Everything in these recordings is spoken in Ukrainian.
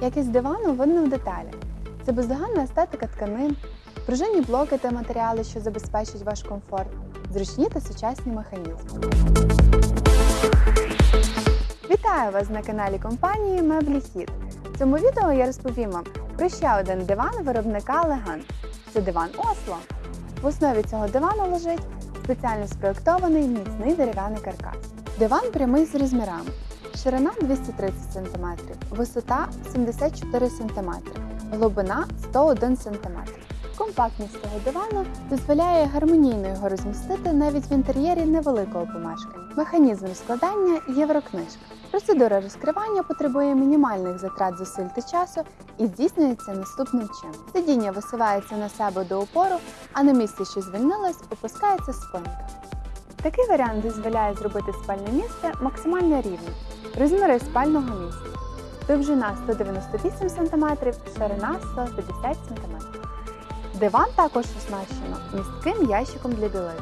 Якість дивану видно в деталях. Це бездоганна естетика тканин, пружинні блоки та матеріали, що забезпечать ваш комфорт, зручні та сучасні механізми. Вітаю вас на каналі компанії Меблі Хіт. В цьому відео я розповім вам про ще один диван виробника Леган. Це диван Осло. В основі цього дивану лежить спеціально спроєктований міцний дерев'яний каркас. Диван прямий з розмірами. Ширина 230 см, висота 74 см, глибина 101 см. Компактність цього дивану дозволяє гармонійно його розмістити навіть в інтер'єрі невеликого помешкання. Механізм складання єврокнижка. Процедура розкривання потребує мінімальних затрат зусиль та часу і здійснюється наступним чином. Сидіння висувається на себе до опору, а на місці, що звільнилось, опускається спинка. Такий варіант дозволяє зробити спальне місце максимально рівним. Розміри спального місця. Довжина 198 см, ширина 150 см. Диван також оснащено містким ящиком для білизни.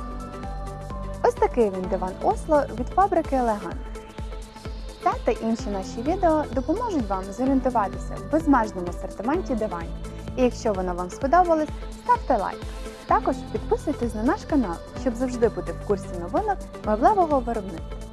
Ось такий він диван Осло від фабрики Елегант. Це та інші наші відео допоможуть вам зорієнтуватися в безмежному асортименті диванів. І якщо воно вам сподобалось, ставте лайк. Також підписуйтесь на наш канал, щоб завжди бути в курсі новинок меблевого виробництва.